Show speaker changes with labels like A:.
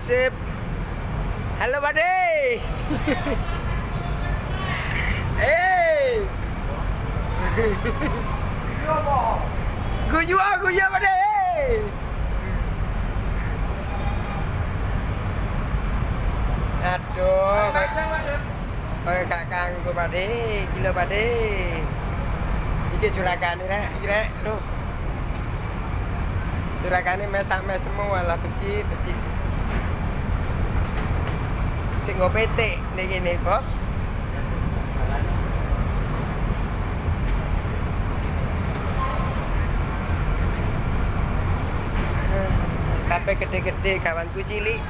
A: sip. Halo, Pade. Eh. Guyu ah, guyu Pade. Aduh, kayak gak kanggo Pade, gila Pade. Iki jurakane rek, iki rek, aduh. Jurakane mesak-mes semua lah becik, becik. Sing nggo petik ning kene, Bos. Kabeh gede-gede kawanku cilik.